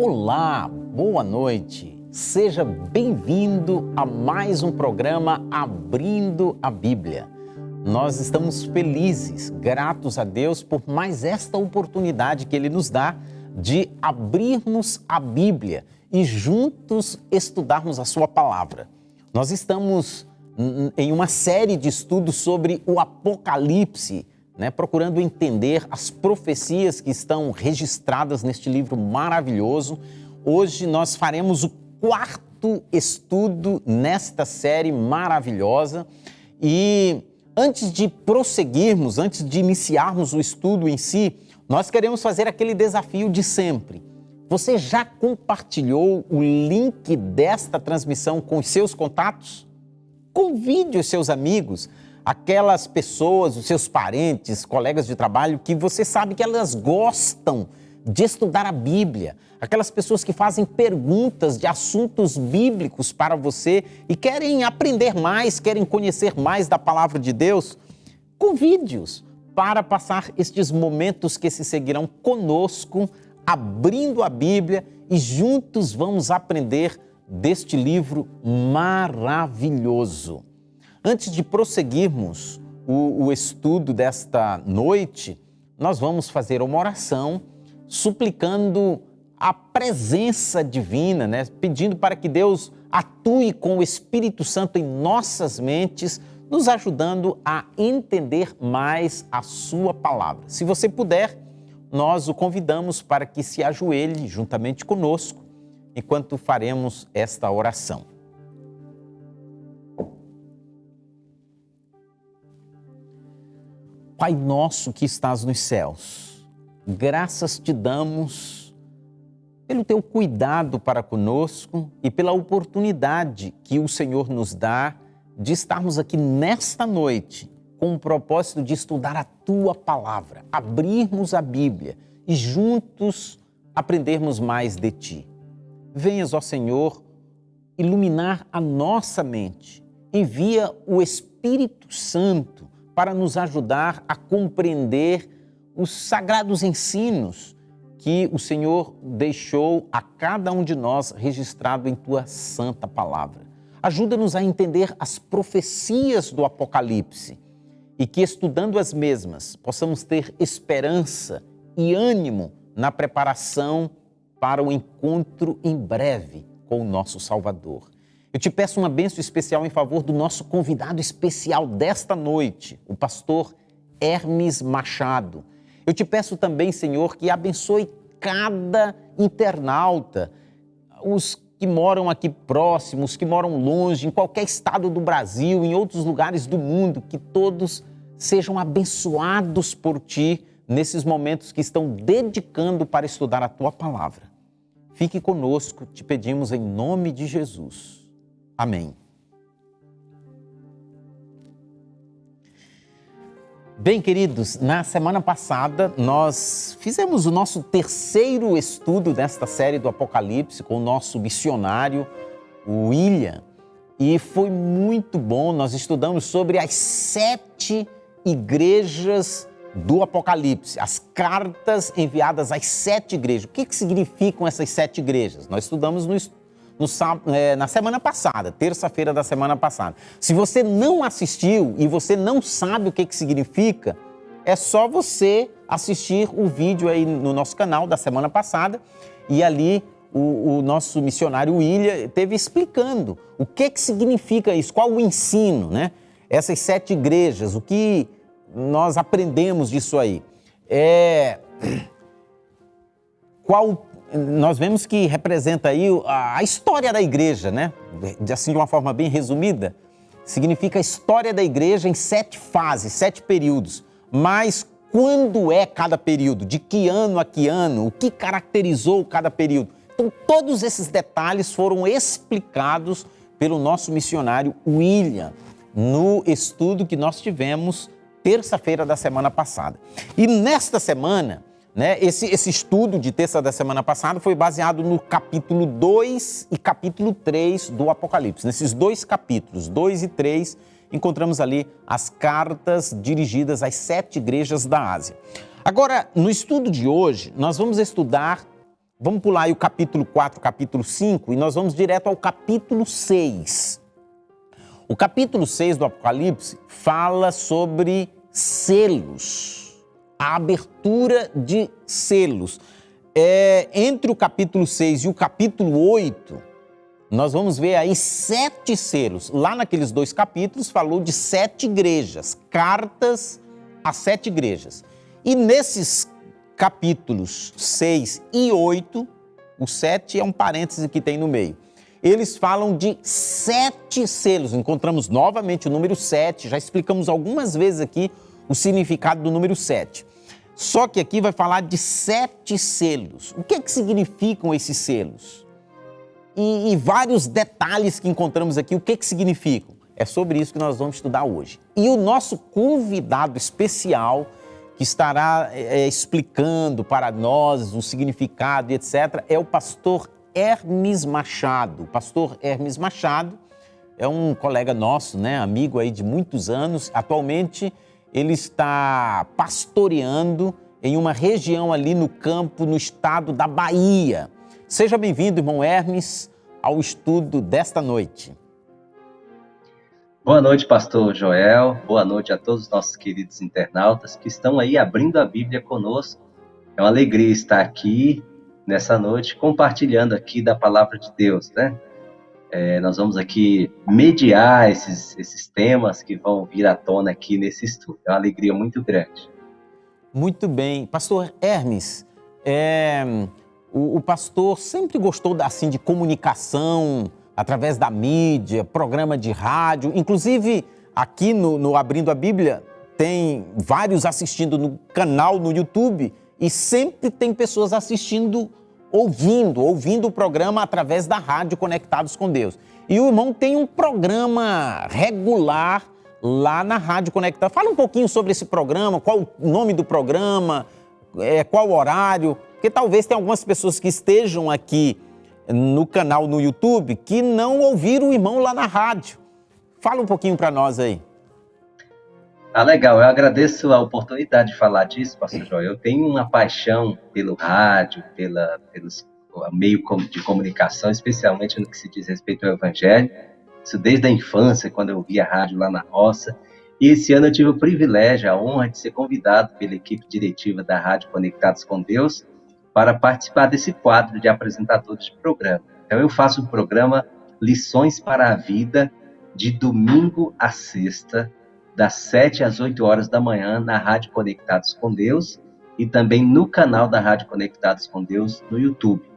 Olá, boa noite. Seja bem-vindo a mais um programa Abrindo a Bíblia. Nós estamos felizes, gratos a Deus por mais esta oportunidade que Ele nos dá de abrirmos a Bíblia e juntos estudarmos a Sua palavra. Nós estamos em uma série de estudos sobre o Apocalipse né, procurando entender as profecias que estão registradas neste livro maravilhoso. Hoje nós faremos o quarto estudo nesta série maravilhosa e antes de prosseguirmos, antes de iniciarmos o estudo em si, nós queremos fazer aquele desafio de sempre. Você já compartilhou o link desta transmissão com os seus contatos? Convide os seus amigos aquelas pessoas, os seus parentes, colegas de trabalho, que você sabe que elas gostam de estudar a Bíblia, aquelas pessoas que fazem perguntas de assuntos bíblicos para você e querem aprender mais, querem conhecer mais da palavra de Deus, convide-os para passar estes momentos que se seguirão conosco, abrindo a Bíblia e juntos vamos aprender deste livro maravilhoso. Antes de prosseguirmos o, o estudo desta noite, nós vamos fazer uma oração suplicando a presença divina, né? pedindo para que Deus atue com o Espírito Santo em nossas mentes, nos ajudando a entender mais a Sua palavra. Se você puder, nós o convidamos para que se ajoelhe juntamente conosco enquanto faremos esta oração. Pai nosso que estás nos céus, graças te damos pelo teu cuidado para conosco e pela oportunidade que o Senhor nos dá de estarmos aqui nesta noite com o propósito de estudar a tua palavra, abrirmos a Bíblia e juntos aprendermos mais de ti. Venhas, ó Senhor, iluminar a nossa mente. Envia o Espírito Santo para nos ajudar a compreender os sagrados ensinos que o Senhor deixou a cada um de nós registrado em tua santa palavra. Ajuda-nos a entender as profecias do Apocalipse e que, estudando as mesmas, possamos ter esperança e ânimo na preparação para o encontro em breve com o nosso Salvador. Eu te peço uma bênção especial em favor do nosso convidado especial desta noite, o pastor Hermes Machado. Eu te peço também, Senhor, que abençoe cada internauta, os que moram aqui próximos, que moram longe, em qualquer estado do Brasil, em outros lugares do mundo, que todos sejam abençoados por ti nesses momentos que estão dedicando para estudar a tua palavra. Fique conosco, te pedimos em nome de Jesus. Amém. Bem, queridos, na semana passada nós fizemos o nosso terceiro estudo desta série do Apocalipse com o nosso missionário, o William, e foi muito bom. Nós estudamos sobre as sete igrejas do Apocalipse, as cartas enviadas às sete igrejas. O que, que significam essas sete igrejas? Nós estudamos no, no, é, na semana passada, terça-feira da semana passada. Se você não assistiu e você não sabe o que, que significa, é só você assistir o vídeo aí no nosso canal da semana passada e ali o, o nosso missionário William teve explicando o que, que significa isso, qual o ensino, né? Essas sete igrejas, o que nós aprendemos disso aí. É... Qual nós vemos que representa aí a história da igreja, né? Assim, de uma forma bem resumida, significa a história da igreja em sete fases, sete períodos. Mas quando é cada período? De que ano a que ano? O que caracterizou cada período? Então, todos esses detalhes foram explicados pelo nosso missionário William no estudo que nós tivemos terça-feira da semana passada. E nesta semana, né? Esse, esse estudo de terça da semana passada foi baseado no capítulo 2 e capítulo 3 do Apocalipse. Nesses dois capítulos, 2 e 3, encontramos ali as cartas dirigidas às sete igrejas da Ásia. Agora, no estudo de hoje, nós vamos estudar Vamos pular aí o capítulo 4, capítulo 5 e nós vamos direto ao capítulo 6. O capítulo 6 do Apocalipse fala sobre selos, a abertura de selos. É, entre o capítulo 6 e o capítulo 8, nós vamos ver aí sete selos. Lá naqueles dois capítulos falou de sete igrejas, cartas a sete igrejas. E nesses capítulos 6 e 8, o 7 é um parêntese que tem no meio. Eles falam de sete selos. Encontramos novamente o número 7, já explicamos algumas vezes aqui o significado do número 7. Só que aqui vai falar de sete selos. O que, é que significam esses selos? E, e vários detalhes que encontramos aqui, o que, é que significam? É sobre isso que nós vamos estudar hoje. E o nosso convidado especial que estará é, explicando para nós o significado etc., é o pastor Hermes Machado. O pastor Hermes Machado é um colega nosso, né, amigo aí de muitos anos. Atualmente ele está pastoreando em uma região ali no campo, no estado da Bahia. Seja bem-vindo, irmão Hermes, ao estudo desta noite. Boa noite, pastor Joel. Boa noite a todos os nossos queridos internautas que estão aí abrindo a Bíblia conosco. É uma alegria estar aqui nessa noite compartilhando aqui da palavra de Deus, né? É, nós vamos aqui mediar esses, esses temas que vão vir à tona aqui nesse estudo. É uma alegria muito grande. Muito bem. Pastor Hermes, é, o, o, pastor sempre gostou assim, de comunicação, através da mídia, programa de rádio, inclusive aqui no, no Abrindo a Bíblia tem vários assistindo no canal no YouTube e sempre tem pessoas assistindo, ouvindo, ouvindo o programa através da rádio Conectados com Deus. E o irmão tem um programa regular lá na Rádio Conectados. Fala um pouquinho sobre esse programa, qual o nome do programa, é, qual o horário, porque talvez tenha algumas pessoas que estejam aqui no canal no YouTube que não ouviram o irmão lá na rádio. Fala um pouquinho para nós aí. Ah, legal. Eu agradeço a oportunidade de falar disso, pastor João. Eu tenho uma paixão pelo rádio, pela, pelos meio de comunicação, especialmente no que se diz respeito ao evangelho. Isso desde a infância, quando eu via rádio lá na roça. E esse ano eu tive o privilégio, a honra de ser convidado pela equipe diretiva da Rádio Conectados com Deus para participar desse quadro de apresentadores de programa. Então, eu faço o programa Lições para a Vida, de domingo a sexta, das 7 às 8 horas da manhã, na Rádio Conectados com Deus e também no canal da Rádio Conectados com Deus no YouTube.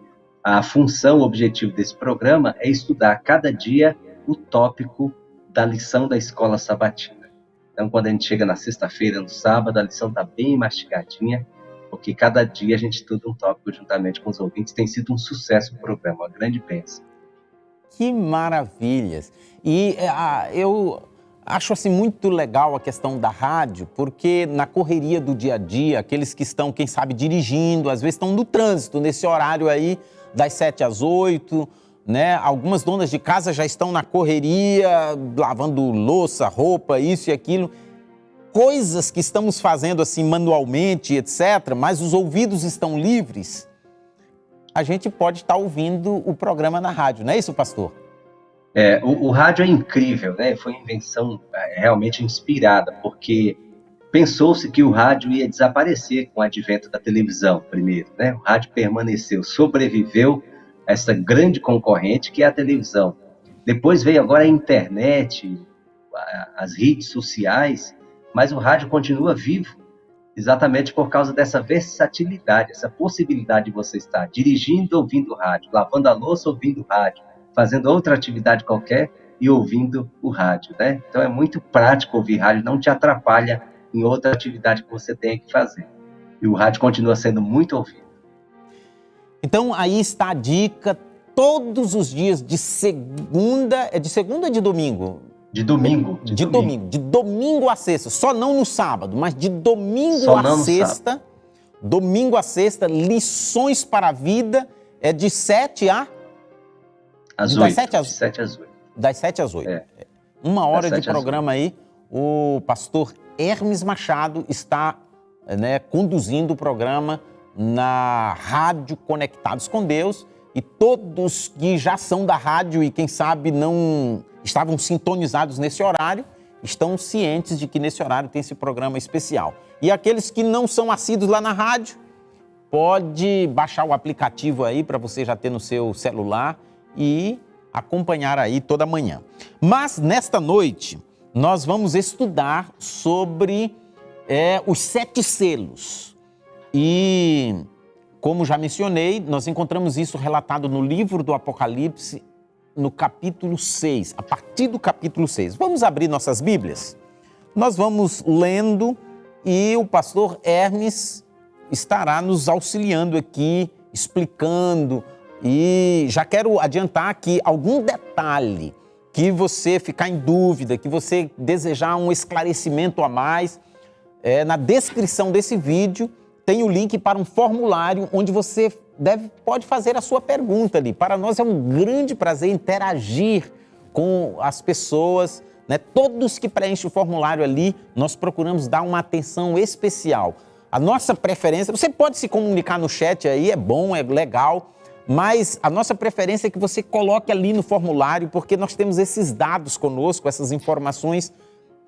A função, o objetivo desse programa é estudar cada dia o tópico da lição da escola sabatina. Então, quando a gente chega na sexta-feira, no sábado, a lição está bem mastigadinha porque cada dia a gente estuda um tópico juntamente com os ouvintes. Tem sido um sucesso o programa, uma grande bênção. Que maravilhas! E ah, eu acho assim muito legal a questão da rádio, porque na correria do dia a dia, aqueles que estão, quem sabe, dirigindo, às vezes estão no trânsito, nesse horário aí das 7 às 8, né? Algumas donas de casa já estão na correria, lavando louça, roupa, isso e aquilo coisas que estamos fazendo assim manualmente, etc., mas os ouvidos estão livres, a gente pode estar ouvindo o programa na rádio, não é isso, pastor? É, o, o rádio é incrível, né? Foi uma invenção é, realmente inspirada, porque pensou-se que o rádio ia desaparecer com o advento da televisão, primeiro, né? O rádio permaneceu, sobreviveu essa grande concorrente que é a televisão. Depois veio agora a internet, as redes sociais, mas o rádio continua vivo exatamente por causa dessa versatilidade, essa possibilidade de você estar dirigindo ouvindo rádio, lavando a louça ouvindo rádio, fazendo outra atividade qualquer e ouvindo o rádio, né? Então é muito prático ouvir rádio, não te atrapalha em outra atividade que você tenha que fazer. E o rádio continua sendo muito ouvido. Então aí está a dica todos os dias de segunda, é de segunda ou de domingo? De domingo. De, de domingo. domingo. De domingo a sexta. Só não no sábado, mas de domingo Só a sexta. Domingo a sexta, lições para a vida. É de 7 a. Às das 8. 7 às... 7 às 8. Das 7 às 8. É. Uma hora de programa aí. O pastor Hermes Machado está né, conduzindo o programa na rádio Conectados com Deus e todos que já são da rádio e quem sabe não estavam sintonizados nesse horário, estão cientes de que nesse horário tem esse programa especial. E aqueles que não são assíduos lá na rádio, pode baixar o aplicativo aí para você já ter no seu celular e acompanhar aí toda manhã. Mas nesta noite nós vamos estudar sobre é, os sete selos. E como já mencionei, nós encontramos isso relatado no livro do Apocalipse, no capítulo 6, a partir do capítulo 6. Vamos abrir nossas Bíblias? Nós vamos lendo e o pastor Hermes estará nos auxiliando aqui, explicando. E já quero adiantar que algum detalhe que você ficar em dúvida, que você desejar um esclarecimento a mais, é, na descrição desse vídeo tem o link para um formulário onde você deve, pode fazer a sua pergunta ali. Para nós é um grande prazer interagir com as pessoas, né? Todos que preenchem o formulário ali, nós procuramos dar uma atenção especial. A nossa preferência, você pode se comunicar no chat aí, é bom, é legal, mas a nossa preferência é que você coloque ali no formulário, porque nós temos esses dados conosco, essas informações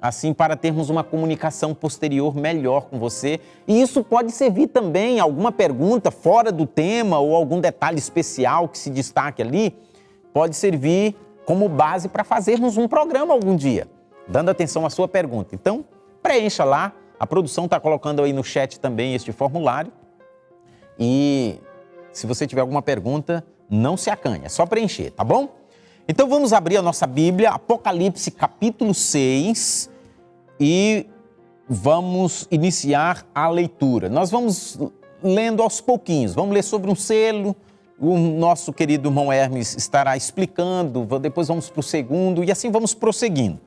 assim para termos uma comunicação posterior melhor com você. E isso pode servir também alguma pergunta fora do tema ou algum detalhe especial que se destaque ali, pode servir como base para fazermos um programa algum dia, dando atenção à sua pergunta. Então, preencha lá, a produção está colocando aí no chat também este formulário. E se você tiver alguma pergunta, não se acanhe, é só preencher, tá bom? Então vamos abrir a nossa Bíblia, Apocalipse capítulo 6, e vamos iniciar a leitura. Nós vamos lendo aos pouquinhos, vamos ler sobre um selo, o nosso querido irmão Hermes estará explicando, depois vamos para o segundo e assim vamos prosseguindo.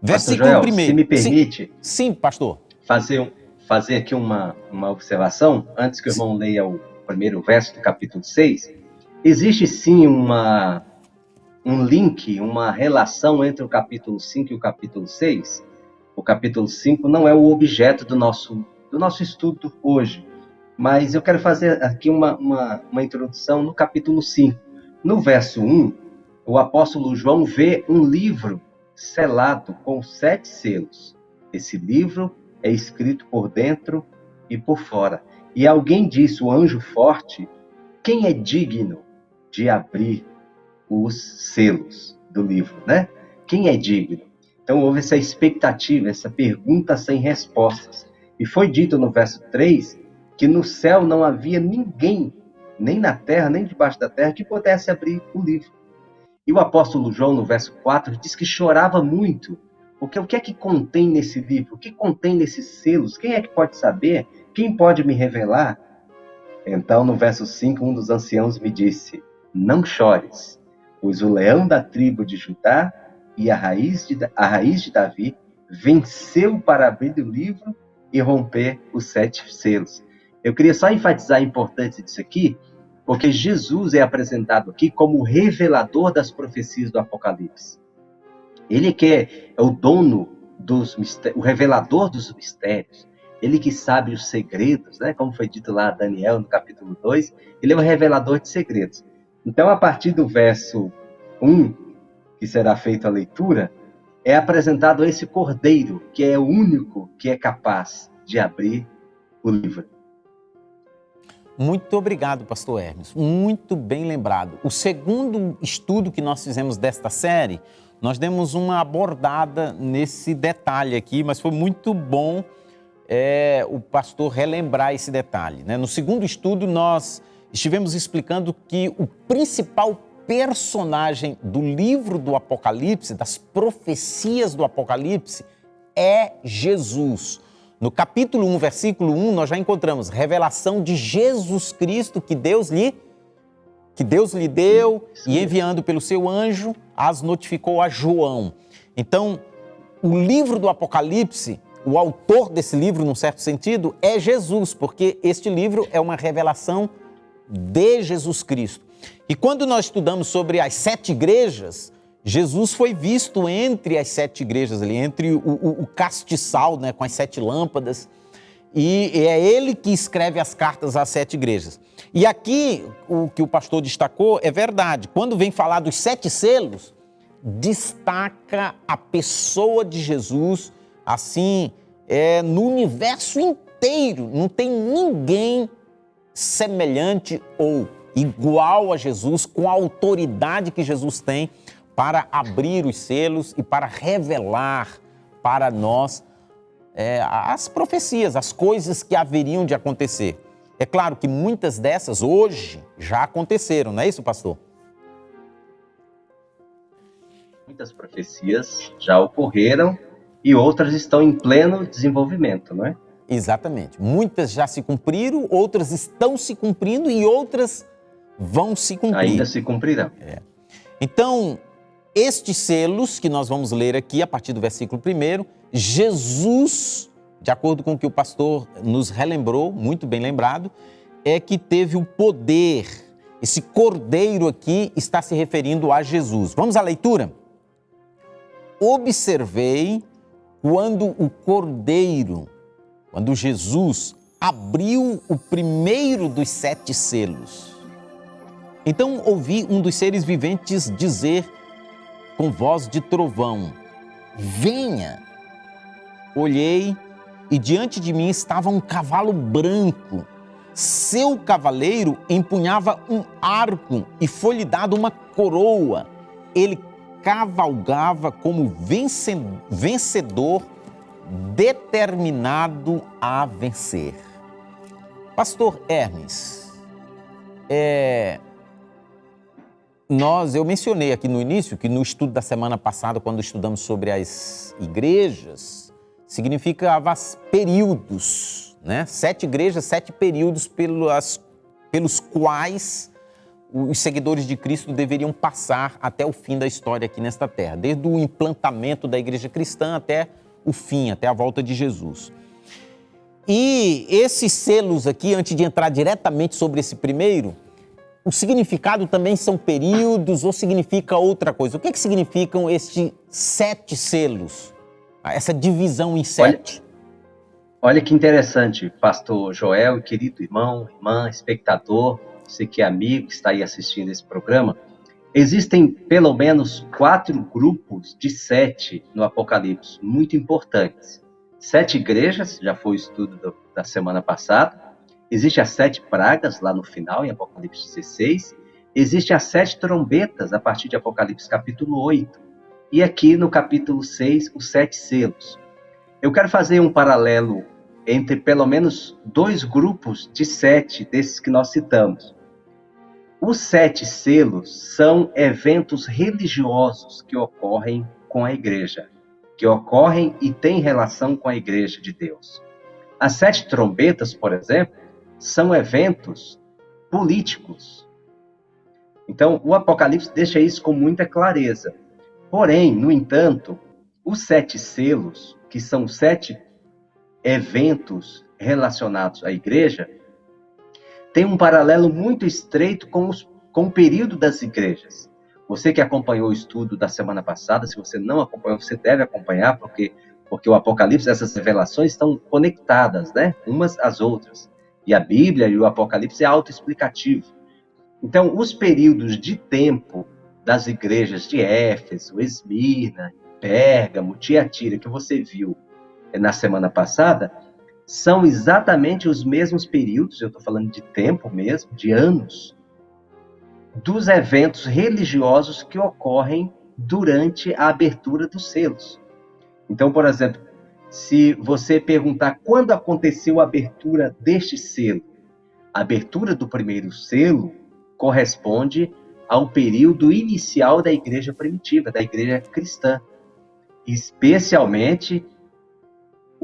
Versículo Joel, primeiro. Se me permite. Sim, sim, pastor. Fazer, fazer aqui uma, uma observação, antes que o irmão leia o primeiro verso do capítulo 6. Existe sim uma, um link, uma relação entre o capítulo 5 e o capítulo 6 o capítulo 5 não é o objeto do nosso, do nosso estudo hoje, mas eu quero fazer aqui uma, uma, uma introdução no capítulo 5. No verso 1, o apóstolo João vê um livro selado com sete selos. Esse livro é escrito por dentro e por fora. E alguém disse, o anjo forte, quem é digno de abrir os selos do livro, né? Quem é digno? Então houve essa expectativa, essa pergunta sem respostas. E foi dito no verso 3 que no céu não havia ninguém, nem na terra, nem debaixo da terra, que pudesse abrir o livro. E o apóstolo João, no verso 4, diz que chorava muito, porque o que é que contém nesse livro? O que contém nesses selos? Quem é que pode saber? Quem pode me revelar? Então, no verso 5, um dos anciãos me disse: Não chores, pois o leão da tribo de Judá, e a raiz de, a raiz de Davi venceu para abrir o livro e romper os sete selos. Eu queria só enfatizar a importância disso aqui, porque Jesus é apresentado aqui como o revelador das profecias do Apocalipse. Ele que é, o dono dos o revelador dos mistérios, ele que sabe os segredos, né? Como foi dito lá Daniel no capítulo 2, ele é o revelador de segredos. Então, a partir do verso 1 que será feita a leitura, é apresentado esse cordeiro, que é o único que é capaz de abrir o livro. Muito obrigado, pastor Hermes. Muito bem lembrado. O segundo estudo que nós fizemos desta série, nós demos uma abordada nesse detalhe aqui, mas foi muito bom é, o pastor relembrar esse detalhe. Né? No segundo estudo, nós estivemos explicando que o principal personagem do livro do Apocalipse, das profecias do Apocalipse, é Jesus. No capítulo 1, versículo 1, nós já encontramos revelação de Jesus Cristo que Deus lhe que Deus lhe deu e enviando pelo seu anjo as notificou a João. Então, o livro do Apocalipse, o autor desse livro, num certo sentido, é Jesus, porque este livro é uma revelação de Jesus Cristo. E quando nós estudamos sobre as sete igrejas, Jesus foi visto entre as sete igrejas ali, entre o, o, o castiçal, né, com as sete lâmpadas. e é ele que escreve as cartas às sete igrejas. E aqui, o que o pastor destacou é verdade. Quando vem falar dos sete selos, destaca a pessoa de Jesus, assim, é, no universo inteiro. Não tem ninguém semelhante ou igual a Jesus, com a autoridade que Jesus tem para abrir os selos e para revelar para nós é, as profecias, as coisas que haveriam de acontecer. É claro que muitas dessas hoje já aconteceram, não é isso, pastor? Muitas profecias já ocorreram e outras estão em pleno desenvolvimento, não é? Exatamente. Muitas já se cumpriram, outras estão se cumprindo e outras vão se cumprir. Ainda se cumprirão. É. Então, estes selos que nós vamos ler aqui a partir do versículo 1, Jesus, de acordo com o que o pastor nos relembrou, muito bem lembrado, é que teve o poder. Esse cordeiro aqui está se referindo a Jesus. Vamos à leitura? Observei quando o cordeiro, quando Jesus abriu o primeiro dos sete selos. Então ouvi um dos seres viventes dizer com voz de trovão: Venha! Olhei e diante de mim estava um cavalo branco. Seu cavaleiro empunhava um arco e foi-lhe dado uma coroa. Ele cavalgava como vencedor, determinado a vencer. Pastor Hermes, é, nós, eu mencionei aqui no início que no estudo da semana passada, quando estudamos sobre as igrejas, significava períodos, né? Sete igrejas, sete períodos pelas, pelos quais os seguidores de Cristo deveriam passar até o fim da história aqui nesta terra, desde o implantamento da igreja cristã até o fim, até a volta de Jesus. E esses selos aqui, antes de entrar diretamente sobre esse primeiro, o significado também são períodos ou significa outra coisa? O que, é que significam estes sete selos? Essa divisão em sete? Olha, olha que interessante, pastor Joel, querido irmão, irmã, espectador, você que é amigo, que está aí assistindo esse programa. Existem pelo menos quatro grupos de sete no Apocalipse, muito importantes. Sete igrejas, já foi o estudo do, da semana passada. Existem as sete pragas lá no final, em Apocalipse 16. Existem as sete trombetas, a partir de Apocalipse capítulo 8. E aqui no capítulo 6, os sete selos. Eu quero fazer um paralelo entre pelo menos dois grupos de sete desses que nós citamos. Os sete selos são eventos religiosos que ocorrem com a igreja, que ocorrem e têm relação com a igreja de Deus. As sete trombetas, por exemplo, são eventos políticos. Então, o Apocalipse deixa isso com muita clareza. Porém, no entanto, os sete selos, que são sete eventos relacionados à igreja, tem um paralelo muito estreito com, os, com o período das igrejas. Você que acompanhou o estudo da semana passada, se você não acompanhou, você deve acompanhar, porque, porque o Apocalipse, essas revelações estão conectadas, né? Umas às outras. E a Bíblia e o Apocalipse é autoexplicativo. Então, os períodos de tempo das igrejas de Éfeso, Esmirna, Pérgamo, Tiatira, que você viu na semana passada, são exatamente os mesmos períodos, eu estou falando de tempo mesmo, de anos, dos eventos religiosos que ocorrem durante a abertura dos selos. Então, por exemplo, se você perguntar quando aconteceu a abertura deste selo, a abertura do primeiro selo corresponde ao período inicial da igreja primitiva, da igreja cristã, especialmente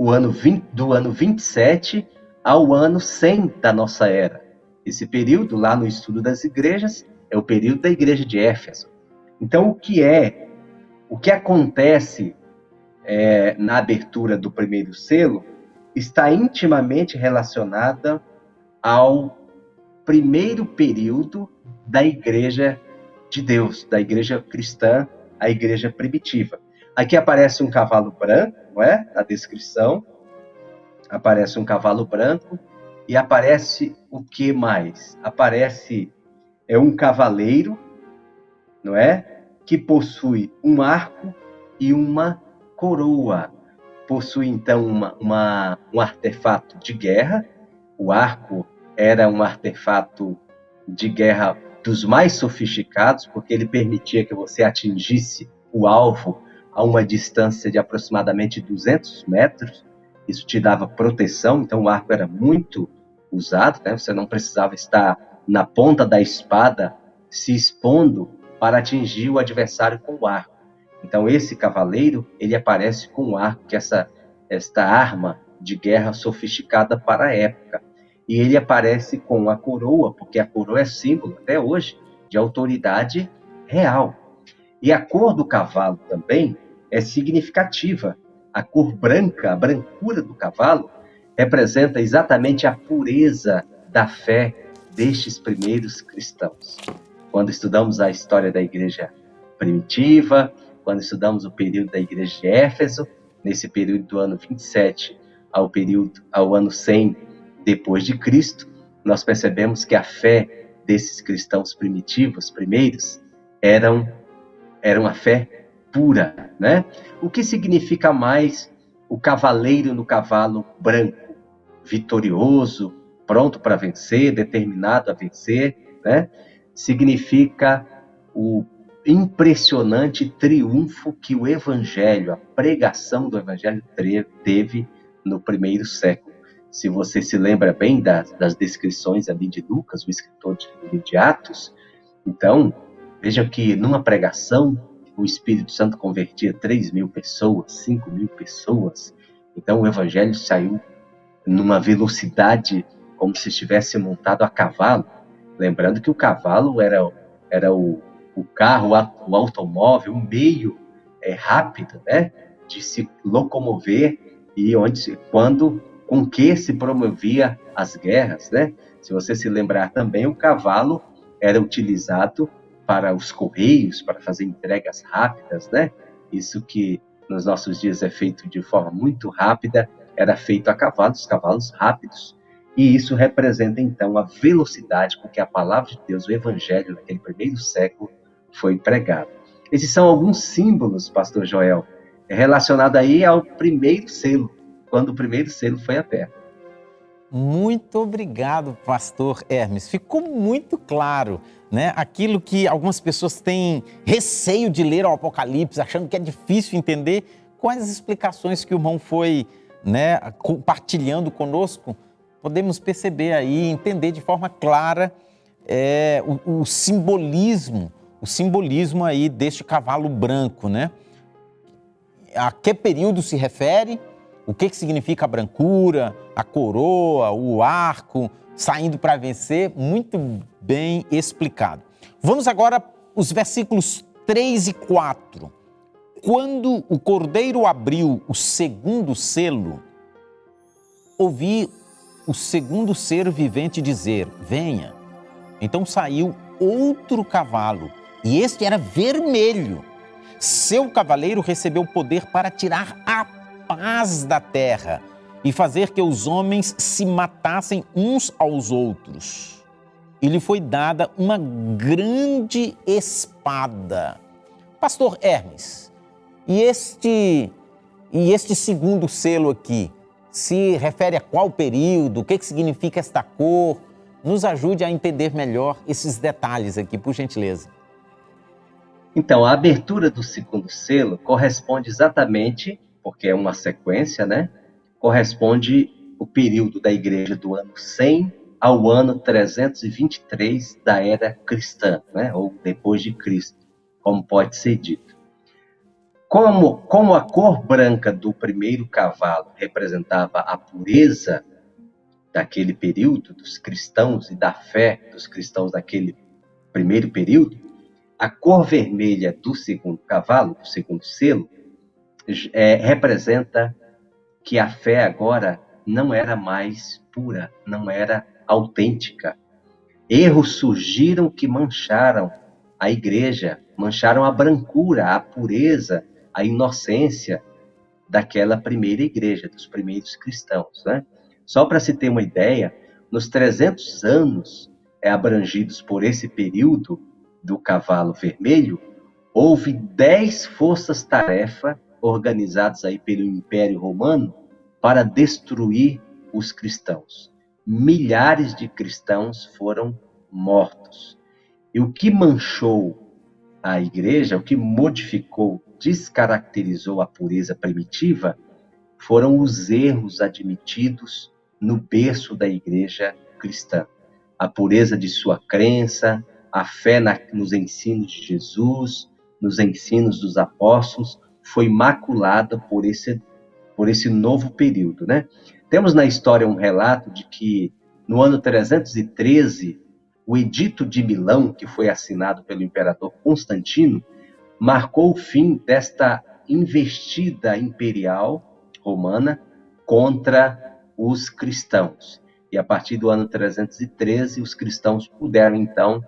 o ano 20, do ano 27 ao ano 100 da nossa era. Esse período, lá no estudo das igrejas, é o período da igreja de Éfeso. Então, o que é, o que acontece é, na abertura do primeiro selo está intimamente relacionada ao primeiro período da igreja de Deus, da igreja cristã, a igreja primitiva. Aqui aparece um cavalo branco, não é? Na descrição. aparece um cavalo branco e aparece o que mais? Aparece é um cavaleiro, não é? Que possui um arco e uma coroa. Possui então uma, uma, um artefato de guerra. O arco era um artefato de guerra dos mais sofisticados, porque ele permitia que você atingisse o alvo a uma distância de aproximadamente 200 metros. Isso te dava proteção, então o arco era muito usado, né? você não precisava estar na ponta da espada se expondo para atingir o adversário com o arco. Então esse cavaleiro, ele aparece com o arco, que é essa esta arma de guerra sofisticada para a época. E ele aparece com a coroa, porque a coroa é símbolo até hoje de autoridade real. E a cor do cavalo também é significativa. A cor branca, a brancura do cavalo, representa exatamente a pureza da fé destes primeiros cristãos. Quando estudamos a história da igreja primitiva, quando estudamos o período da igreja de Éfeso, nesse período do ano 27 ao período ao ano 100 depois de Cristo, nós percebemos que a fé desses cristãos primitivos, primeiros, eram era uma fé pura, né? O que significa mais o cavaleiro no cavalo branco, vitorioso, pronto para vencer, determinado a vencer, né? Significa o impressionante triunfo que o evangelho, a pregação do evangelho teve no primeiro século. Se você se lembra bem das, das descrições ali de Lucas, o escritor de, de Atos, então Vejam que numa pregação, o Espírito Santo convertia 3 mil pessoas, 5 mil pessoas. Então o evangelho saiu numa velocidade como se estivesse montado a cavalo. Lembrando que o cavalo era, era o, o carro, o automóvel, um meio é, rápido né, de se locomover e onde, quando, com que se promovia as guerras. Né? Se você se lembrar também, o cavalo era utilizado para os correios, para fazer entregas rápidas, né? Isso que nos nossos dias é feito de forma muito rápida, era feito a cavalos, cavalos rápidos. E isso representa então a velocidade com que a palavra de Deus, o evangelho naquele primeiro século foi pregado. Esses são alguns símbolos, pastor Joel, relacionado aí ao primeiro selo, quando o primeiro selo foi aberto. Muito obrigado, pastor Hermes. Ficou muito claro né? aquilo que algumas pessoas têm receio de ler o Apocalipse, achando que é difícil entender, com as explicações que o irmão foi né, compartilhando conosco, podemos perceber aí, entender de forma clara é, o, o, simbolismo, o simbolismo aí deste cavalo branco, né? A que período se refere? O que, que significa a brancura, a coroa, o arco, saindo para vencer? Muito bem explicado. Vamos agora os versículos 3 e 4. Quando o cordeiro abriu o segundo selo, ouvi o segundo ser vivente dizer: Venha. Então saiu outro cavalo, e este era vermelho. Seu cavaleiro recebeu poder para tirar a paz da terra e fazer que os homens se matassem uns aos outros e lhe foi dada uma grande espada. Pastor Hermes, e este, e este segundo selo aqui, se refere a qual período? O que, que significa esta cor? Nos ajude a entender melhor esses detalhes aqui, por gentileza. Então, a abertura do segundo selo corresponde exatamente, porque é uma sequência, né? Corresponde o período da igreja do ano 100 ao ano 323 da era cristã, né? ou depois de Cristo, como pode ser dito. Como, como a cor branca do primeiro cavalo representava a pureza daquele período, dos cristãos e da fé dos cristãos daquele primeiro período, a cor vermelha do segundo cavalo, do segundo selo, é, representa que a fé agora não era mais pura, não era autêntica. Erros surgiram que mancharam a igreja, mancharam a brancura, a pureza, a inocência daquela primeira igreja, dos primeiros cristãos. Né? Só para se ter uma ideia, nos 300 anos é, abrangidos por esse período do cavalo vermelho, houve 10 forças-tarefa organizadas aí pelo Império Romano para destruir os cristãos. Milhares de cristãos foram mortos. E o que manchou a igreja, o que modificou, descaracterizou a pureza primitiva, foram os erros admitidos no berço da igreja cristã. A pureza de sua crença, a fé na, nos ensinos de Jesus, nos ensinos dos apóstolos, foi maculada por esse, por esse novo período. Né? Temos na história um relato de que no ano 313, o Edito de Milão, que foi assinado pelo imperador Constantino, marcou o fim desta investida imperial romana contra os cristãos. E a partir do ano 313, os cristãos puderam então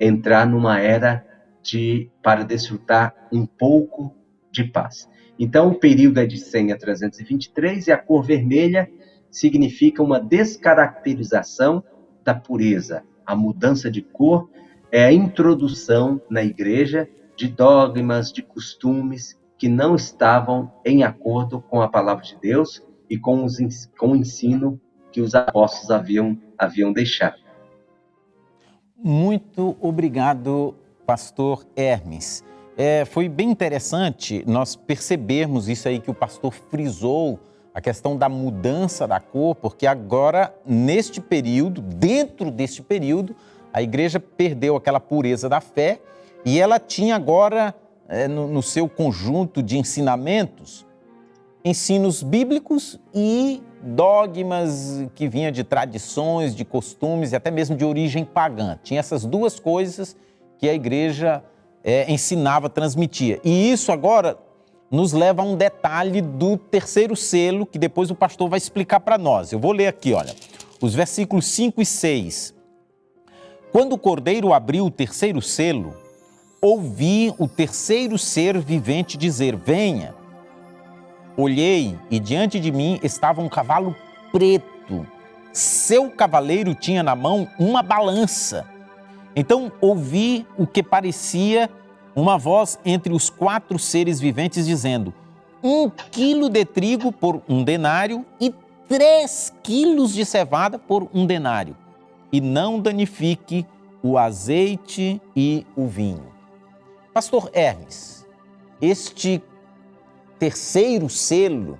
entrar numa era de para desfrutar um pouco de paz. Então, o período é de 100 a 323 e a cor vermelha significa uma descaracterização da pureza, a mudança de cor é a introdução na igreja de dogmas, de costumes que não estavam em acordo com a palavra de Deus e com, os, com o ensino que os apóstolos haviam, haviam deixado. Muito obrigado, pastor Hermes. É, foi bem interessante nós percebermos isso aí que o pastor frisou, a questão da mudança da cor, porque agora, neste período, dentro deste período, a igreja perdeu aquela pureza da fé e ela tinha agora, é, no, no seu conjunto de ensinamentos, ensinos bíblicos e dogmas que vinham de tradições, de costumes e até mesmo de origem pagã. Tinha essas duas coisas que a igreja é, ensinava, transmitia. E isso agora nos leva a um detalhe do terceiro selo, que depois o pastor vai explicar para nós. Eu vou ler aqui, olha, os versículos 5 e 6. Quando o cordeiro abriu o terceiro selo, ouvi o terceiro ser vivente dizer: Venha. Olhei e diante de mim estava um cavalo preto. Seu cavaleiro tinha na mão uma balança. Então ouvi o que parecia uma voz entre os quatro seres viventes dizendo: um quilo de trigo por um denário e três quilos de cevada por um denário, e não danifique o azeite e o vinho. Pastor Hermes, este terceiro selo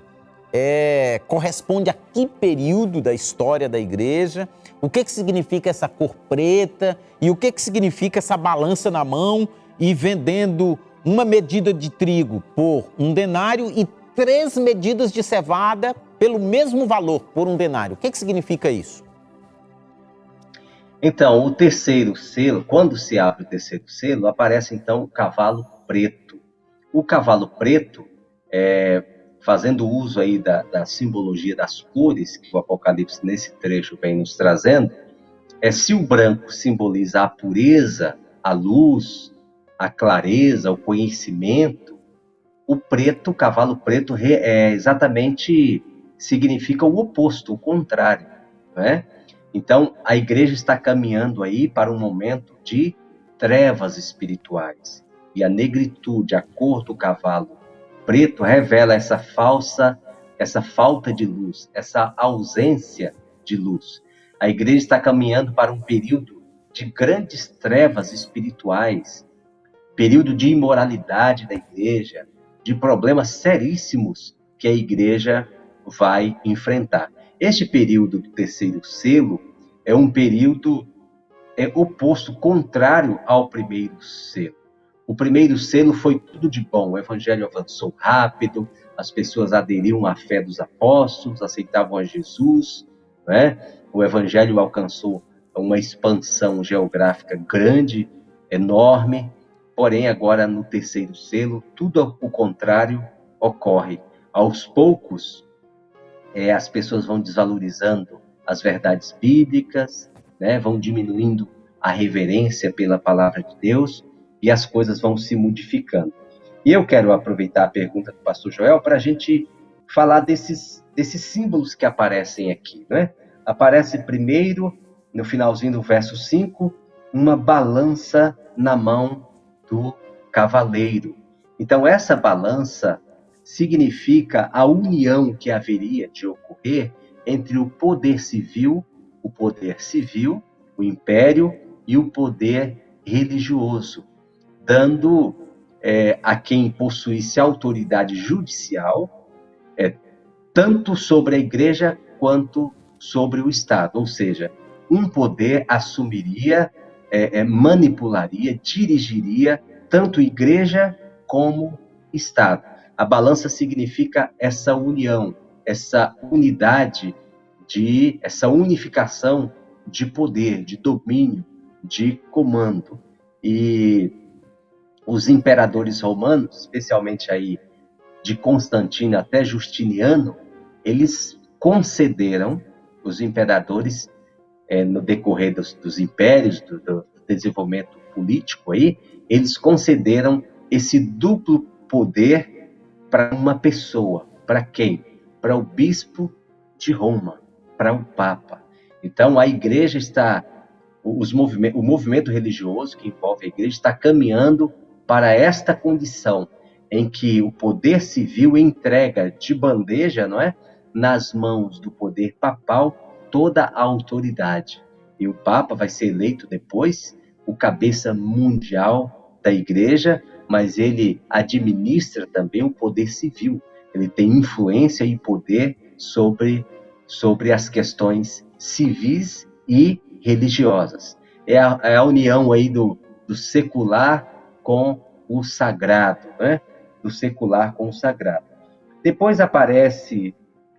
é, corresponde a que período da história da igreja? O que, que significa essa cor preta? E o que, que significa essa balança na mão e vendendo uma medida de trigo por um denário e três medidas de cevada pelo mesmo valor, por um denário. O que, que significa isso? Então, o terceiro selo, quando se abre o terceiro selo, aparece então o cavalo preto. O cavalo preto, é, fazendo uso aí da, da simbologia das cores que o Apocalipse nesse trecho vem nos trazendo, é se o branco simboliza a pureza, a luz, a clareza, o conhecimento, o preto, o cavalo preto, é exatamente significa o oposto, o contrário, né? Então, a igreja está caminhando aí para um momento de trevas espirituais. E a negritude, a cor do cavalo preto revela essa falsa, essa falta de luz, essa ausência de luz. A igreja está caminhando para um período de grandes trevas espirituais, período de imoralidade da igreja, de problemas seríssimos que a igreja vai enfrentar. Este período do terceiro selo é um período é oposto, contrário ao primeiro selo. O primeiro selo foi tudo de bom, o evangelho avançou rápido, as pessoas aderiam à fé dos apóstolos, aceitavam a Jesus, né? o evangelho alcançou uma expansão geográfica grande, enorme, Porém, agora no terceiro selo, tudo o contrário ocorre. Aos poucos, é, as pessoas vão desvalorizando as verdades bíblicas, né, vão diminuindo a reverência pela palavra de Deus e as coisas vão se modificando. E eu quero aproveitar a pergunta do pastor Joel para a gente falar desses, desses símbolos que aparecem aqui. Né? Aparece primeiro, no finalzinho do verso 5, uma balança na mão do cavaleiro. Então, essa balança significa a união que haveria de ocorrer entre o poder civil, o poder civil, o império e o poder religioso, dando é, a quem possuísse autoridade judicial, é, tanto sobre a igreja quanto sobre o Estado. Ou seja, um poder assumiria, é, é manipularia, dirigiria tanto igreja como Estado. A balança significa essa união, essa unidade de essa unificação de poder, de domínio, de comando. E os imperadores romanos, especialmente aí de Constantino até Justiniano, eles concederam os imperadores é, no decorrer dos, dos impérios, do, do, desenvolvimento político aí, eles concederam esse duplo poder para uma pessoa. Para quem? Para o bispo de Roma, para o Papa. Então a igreja está, os movimento, o movimento religioso que envolve a igreja está caminhando para esta condição em que o poder civil entrega de bandeja, não é, nas mãos do poder papal toda a autoridade. E o Papa vai ser eleito depois o cabeça mundial da igreja, mas ele administra também o poder civil. Ele tem influência e poder sobre sobre as questões civis e religiosas. É a, é a união aí do, do secular com o sagrado, né? do secular com o sagrado. Depois aparece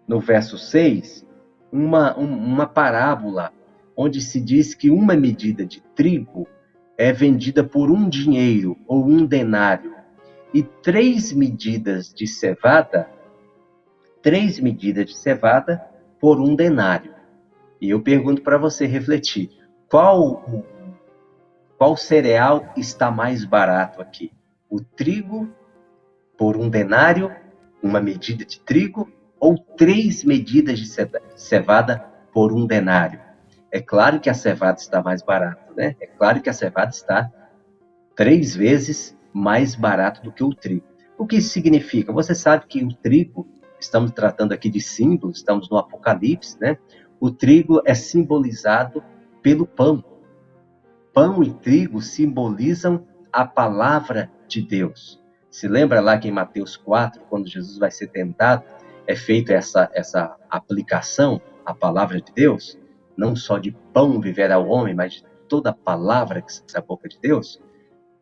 no verso 6 uma, uma parábola onde se diz que uma medida de trigo é vendida por um dinheiro ou um denário e três medidas de cevada, três medidas de cevada por um denário. E eu pergunto para você refletir, qual qual cereal está mais barato aqui? O trigo por um denário, uma medida de trigo, ou três medidas de cevada por um denário? É claro que a cevada está mais barata, né? É claro que a cevada está três vezes mais barato do que o trigo. O que isso significa? Você sabe que o trigo, estamos tratando aqui de símbolos, estamos no Apocalipse, né? O trigo é simbolizado pelo pão. Pão e trigo simbolizam a palavra de Deus. Se lembra lá que em Mateus 4, quando Jesus vai ser tentado, é feita essa, essa aplicação à palavra de Deus? Não só de pão viverá o homem, mas de toda palavra que sai da boca de Deus.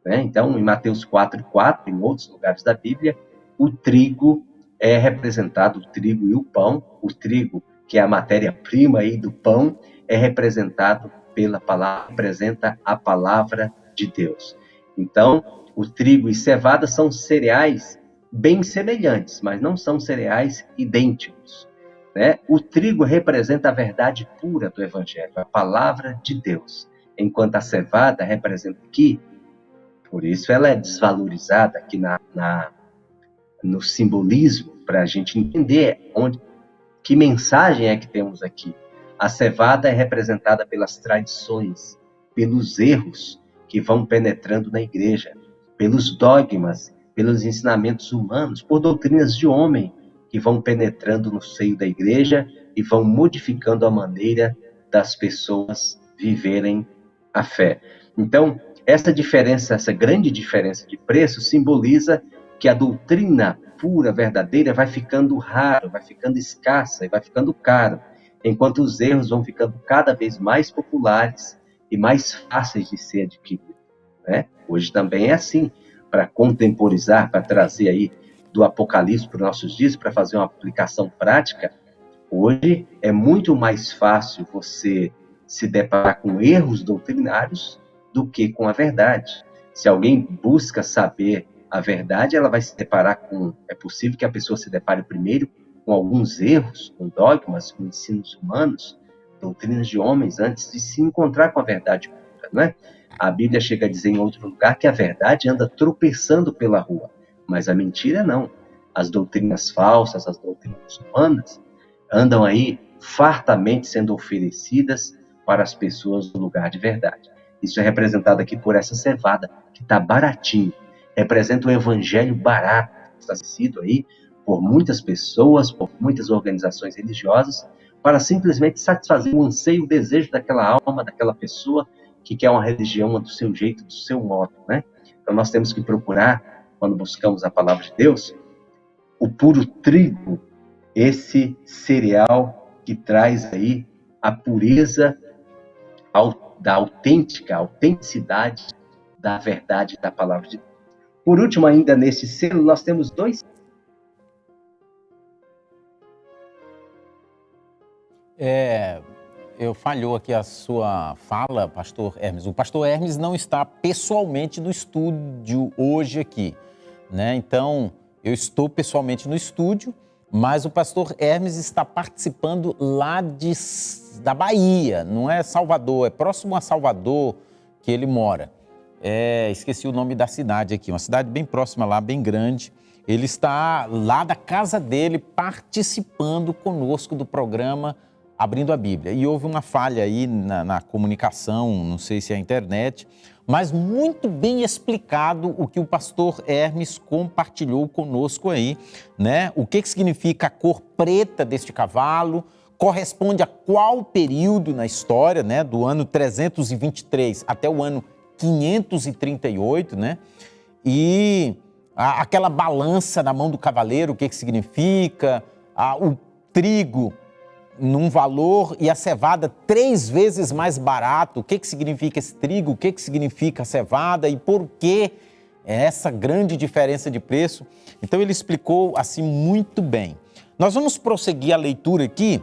Né? Então, em Mateus 4, 4, em outros lugares da Bíblia, o trigo é representado, o trigo e o pão. O trigo, que é a matéria-prima aí do pão, é representado pela palavra, representa a palavra de Deus. Então, o trigo e cevada são cereais bem semelhantes, mas não são cereais idênticos. Né? O trigo representa a verdade pura do Evangelho, a palavra de Deus, enquanto a cevada representa que, por isso ela é desvalorizada aqui na, na no simbolismo, para a gente entender onde, que mensagem é que temos aqui. A cevada é representada pelas tradições, pelos erros que vão penetrando na igreja, pelos dogmas, pelos ensinamentos humanos, por doutrinas de homem que vão penetrando no seio da igreja e vão modificando a maneira das pessoas viverem a fé. Então, essa diferença, essa grande diferença de preço simboliza que a doutrina pura, verdadeira, vai ficando raro, vai ficando escassa e vai ficando caro, enquanto os erros vão ficando cada vez mais populares e mais fáceis de ser adquiridos. Né? Hoje também é assim, para contemporizar, para trazer aí do Apocalipse para os nossos dias, para fazer uma aplicação prática, hoje é muito mais fácil você se deparar com erros doutrinários do que com a verdade. Se alguém busca saber a verdade, ela vai se deparar com. É possível que a pessoa se depare primeiro com alguns erros, com dogmas, com ensinos humanos, doutrinas de homens, antes de se encontrar com a verdade pura, não é? A Bíblia chega a dizer em outro lugar que a verdade anda tropeçando pela rua, mas a mentira não. as doutrinas falsas, as doutrinas humanas, andam aí fartamente sendo oferecidas para as pessoas no lugar de verdade. Isso é representado aqui por essa cevada, que está baratinho. Representa um evangelho barato, está sido aí por muitas pessoas, por muitas organizações religiosas, para simplesmente satisfazer o anseio, o desejo daquela alma, daquela pessoa que quer uma religião do seu jeito, do seu modo, né? Então nós temos que procurar, quando buscamos a palavra de Deus, o puro trigo, esse cereal que traz aí a pureza da autêntica, autenticidade da verdade da palavra de Deus. Por último, ainda nesse selo, nós temos dois É, eu falhou aqui a sua fala, pastor Hermes. O pastor Hermes não está pessoalmente no estúdio hoje aqui, né? Então, eu estou pessoalmente no estúdio, mas o pastor Hermes está participando lá de, da Bahia, não é Salvador, é próximo a Salvador que ele mora. É, esqueci o nome da cidade aqui, uma cidade bem próxima lá, bem grande. Ele está lá da casa dele participando conosco do programa abrindo a Bíblia. E houve uma falha aí na, na, comunicação, não sei se é a internet, mas muito bem explicado o que o pastor Hermes compartilhou conosco aí, né? O que, que significa a cor preta deste cavalo, corresponde a qual período na história, né? Do ano 323 até o ano 538, né? E a, aquela balança na mão do cavaleiro, o que, que significa, a, o trigo num valor e a cevada três vezes mais barato. O que, que significa esse trigo? O que, que significa a cevada e por que essa grande diferença de preço? Então ele explicou assim muito bem. Nós vamos prosseguir a leitura aqui.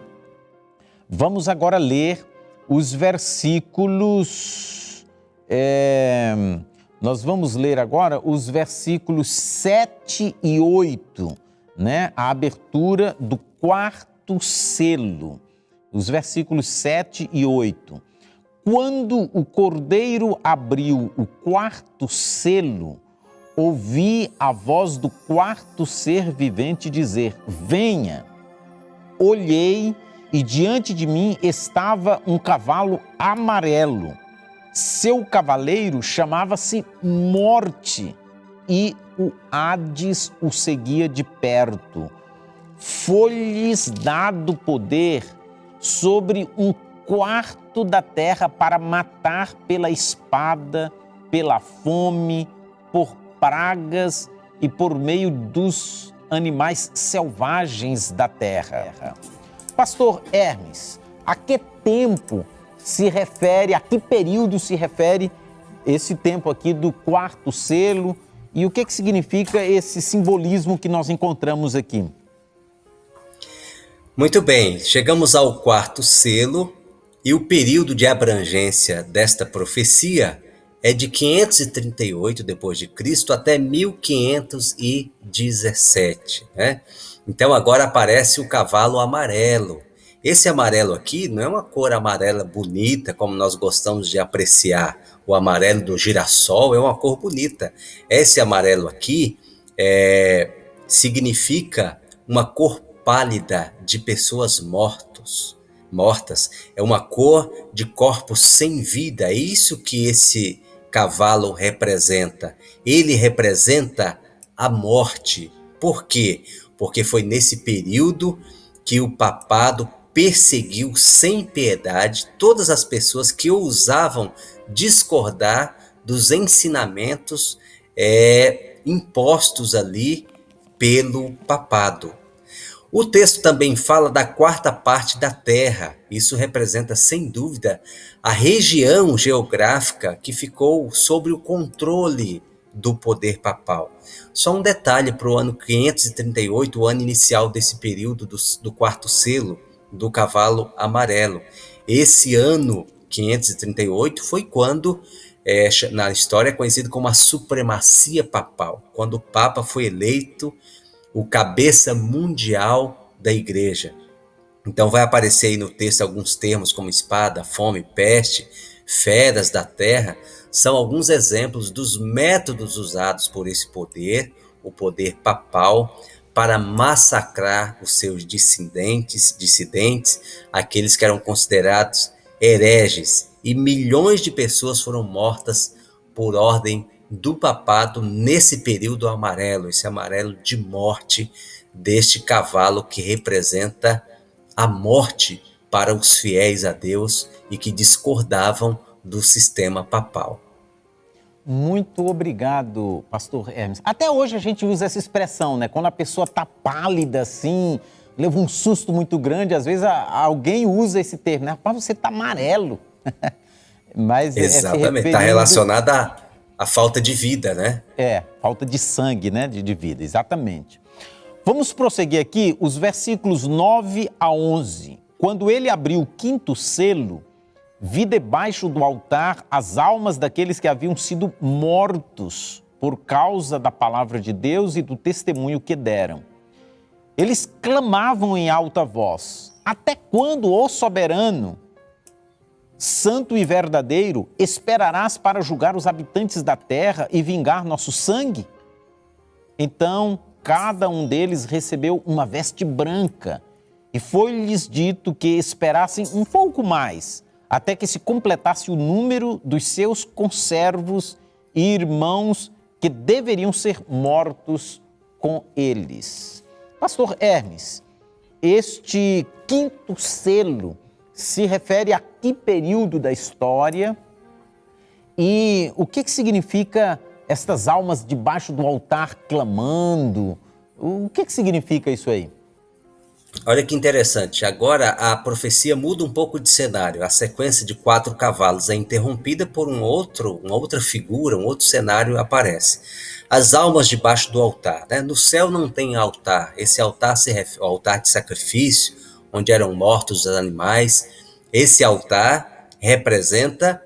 Vamos agora ler os versículos. É, nós vamos ler agora os versículos 7 e 8, né? A abertura do quarto quarto selo, os versículos 7 e 8. Quando o cordeiro abriu o quarto selo, ouvi a voz do quarto ser vivente dizer: Venha. Olhei e diante de mim estava um cavalo amarelo. Seu cavaleiro chamava-se Morte e o Hades o seguia de perto foi-lhes dado poder sobre um quarto da terra para matar pela espada, pela fome, por pragas e por meio dos animais selvagens da terra. Pastor Hermes, a que tempo se refere, a que período se refere esse tempo aqui do quarto selo e o que, que significa esse simbolismo que nós encontramos aqui? Muito bem, chegamos ao quarto selo e o período de abrangência desta profecia é de 538 depois de Cristo até 1517, né? Então agora aparece o cavalo amarelo. Esse amarelo aqui não é uma cor amarela bonita como nós gostamos de apreciar. O amarelo do girassol é uma cor bonita. Esse amarelo aqui é, significa uma cor pálida de pessoas mortos, mortas. É uma cor de corpos sem vida. É isso que esse cavalo representa. Ele representa a morte. Por quê? Porque foi nesse período que o papado perseguiu sem piedade todas as pessoas que ousavam discordar dos ensinamentos é, impostos ali pelo papado. O texto também fala da quarta parte da Terra. Isso representa, sem dúvida, a região geográfica que ficou sob o controle do poder papal. Só um detalhe para o ano 538, o ano inicial desse período do, do quarto selo do cavalo amarelo. Esse ano 538 foi quando, é, na história, é conhecido como a supremacia papal, quando o Papa foi eleito o cabeça mundial da igreja. Então vai aparecer aí no texto alguns termos como espada, fome, peste, feras da terra, são alguns exemplos dos métodos usados por esse poder, o poder papal, para massacrar os seus dissidentes, dissidentes, aqueles que eram considerados hereges, e milhões de pessoas foram mortas por ordem do papado nesse período amarelo, esse amarelo de morte deste cavalo que representa a morte para os fiéis a Deus e que discordavam do sistema papal. Muito obrigado, pastor Hermes. Até hoje a gente usa essa expressão, né? Quando a pessoa tá pálida assim, leva um susto muito grande, às vezes a, alguém usa esse termo, né? Rapaz, você tá amarelo. Mas é Exatamente, está relacionada à, falta de vida, né? É, falta de sangue, né? De, de vida, exatamente. Vamos prosseguir aqui os versículos 9 a 11. Quando ele abriu o quinto selo, vi debaixo do altar as almas daqueles que haviam sido mortos por causa da palavra de Deus e do testemunho que deram. Eles clamavam em alta voz: Até quando, ó soberano, santo e verdadeiro, esperarás para julgar os habitantes da terra e vingar nosso sangue? Então cada um deles recebeu uma veste branca e foi-lhes dito que esperassem um pouco mais, até que se completasse o número dos seus conservos e irmãos que deveriam ser mortos com eles. Pastor Hermes, este quinto selo se refere a que período da história e o que, que significa estas almas debaixo do altar clamando? O que, que significa isso aí? Olha que interessante. Agora a profecia muda um pouco de cenário. A sequência de quatro cavalos é interrompida por um outro, uma outra figura, um outro cenário aparece. As almas debaixo do altar. Né? No céu não tem altar. Esse altar se refere, altar de sacrifício, onde eram mortos os animais. Esse altar representa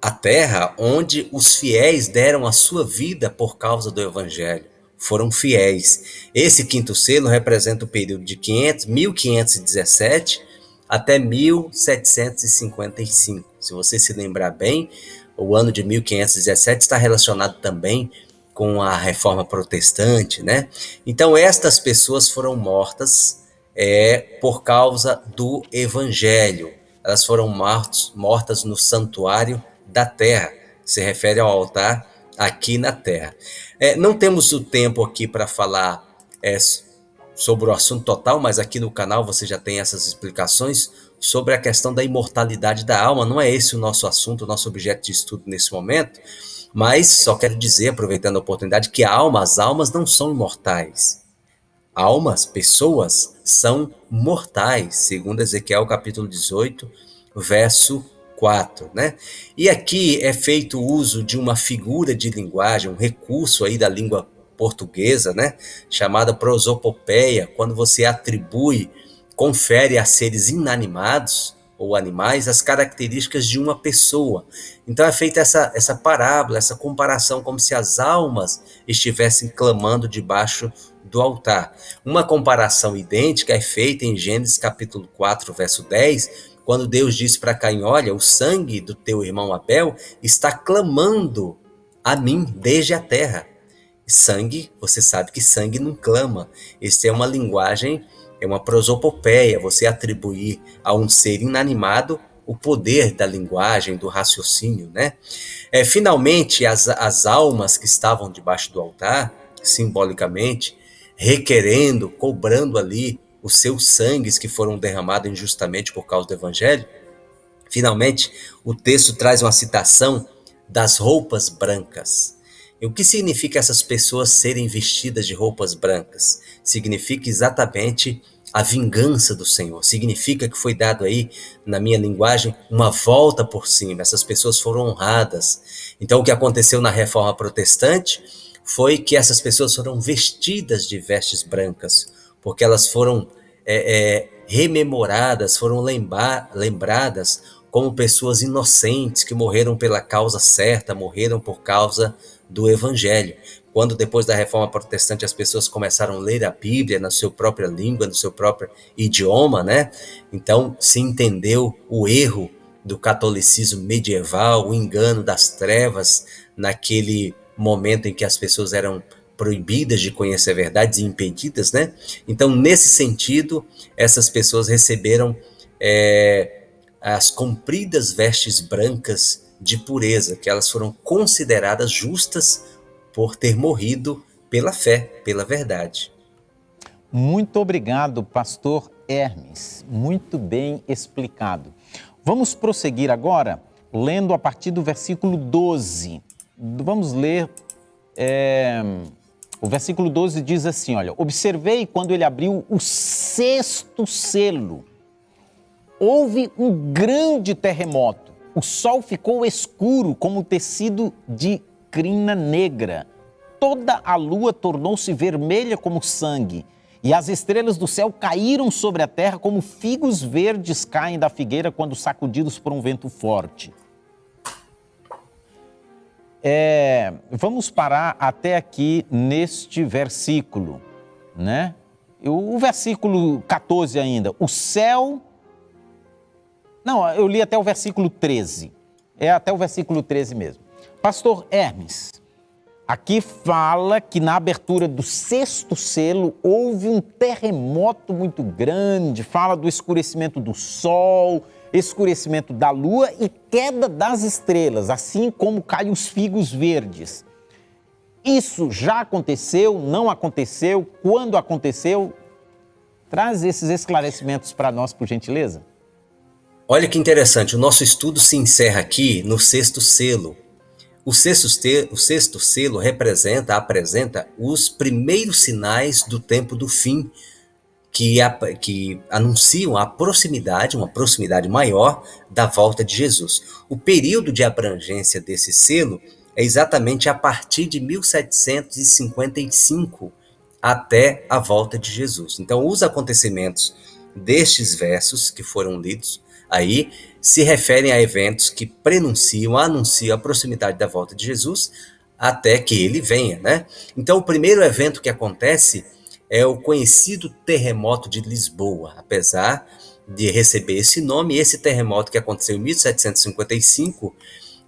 a terra onde os fiéis deram a sua vida por causa do evangelho. Foram fiéis. Esse quinto selo representa o período de 500, 1517 até 1755. Se você se lembrar bem, o ano de 1517 está relacionado também com a reforma protestante, né? Então estas pessoas foram mortas é, por causa do evangelho. Elas foram mortos, mortas no santuário da terra. Se refere ao altar aqui na terra. É, não temos o tempo aqui para falar é, sobre o assunto total, mas aqui no canal você já tem essas explicações sobre a questão da imortalidade da alma. Não é esse o nosso assunto, o nosso objeto de estudo nesse momento, mas só quero dizer, aproveitando a oportunidade, que a alma, as almas não são imortais. Almas, pessoas, são mortais, segundo Ezequiel capítulo 18, verso 4, né? E aqui é feito uso de uma figura de linguagem, um recurso aí da língua portuguesa, né? Chamada prosopopeia, quando você atribui, confere a seres inanimados ou animais as características de uma pessoa. Então é feita essa, essa parábola, essa comparação, como se as almas estivessem clamando debaixo do altar. Uma comparação idêntica é feita em Gênesis capítulo 4, verso 10, quando Deus disse para Caim: Olha, o sangue do teu irmão Abel está clamando a mim desde a terra. Sangue, você sabe que sangue não clama. Isso é uma linguagem, é uma prosopopeia, você atribuir a um ser inanimado o poder da linguagem, do raciocínio, né? É, finalmente, as, as almas que estavam debaixo do altar, simbolicamente, requerendo, cobrando ali os seus sangues que foram derramados injustamente por causa do evangelho. Finalmente, o texto traz uma citação das roupas brancas. E o que significa essas pessoas serem vestidas de roupas brancas? Significa exatamente a vingança do Senhor. Significa que foi dado aí, na minha linguagem, uma volta por cima. Essas pessoas foram honradas. Então, o que aconteceu na reforma protestante foi que essas pessoas foram vestidas de vestes brancas porque elas foram é, é, rememoradas, foram lembradas como pessoas inocentes que morreram pela causa certa, morreram por causa do Evangelho. Quando depois da Reforma Protestante as pessoas começaram a ler a Bíblia na sua própria língua, no seu próprio idioma, né? Então se entendeu o erro do catolicismo medieval, o engano das trevas naquele momento em que as pessoas eram proibidas de conhecer a verdade, impedidas, né? Então, nesse sentido, essas pessoas receberam é, as compridas vestes brancas de pureza, que elas foram consideradas justas por ter morrido pela fé, pela verdade. Muito obrigado, pastor Hermes. Muito bem explicado. Vamos prosseguir agora lendo a partir do versículo 12. Vamos ler. É, o versículo 12 diz assim: Olha, observei quando ele abriu o sexto selo. Houve um grande terremoto. O sol ficou escuro como tecido de crina negra. Toda a lua tornou-se vermelha como sangue e as estrelas do céu caíram sobre a terra como figos verdes caem da figueira quando sacudidos por um vento forte. É, vamos parar até aqui neste versículo, né? O, versículo 14 ainda. O céu. Não, eu li até o versículo 13. É até o versículo 13 mesmo. Pastor Hermes, Aqui fala que na abertura do sexto selo houve um terremoto muito grande, fala do escurecimento do sol, escurecimento da lua e queda das estrelas, assim como caem os figos verdes. Isso já aconteceu, não aconteceu, quando aconteceu? Traz esses esclarecimentos para nós, por gentileza. Olha que interessante, o nosso estudo se encerra aqui no sexto selo, o sexto, o sexto selo representa, apresenta os primeiros sinais do tempo do fim, que, que anunciam a proximidade, uma proximidade maior da volta de Jesus. O período de abrangência desse selo é exatamente a partir de 1755 até a volta de Jesus. Então, os acontecimentos destes versos que foram lidos aí se referem a eventos que prenunciam, anunciam a proximidade da volta de Jesus até que ele venha, né? Então, o primeiro evento que acontece é o conhecido terremoto de Lisboa, apesar de receber esse nome, esse terremoto que aconteceu em 1755,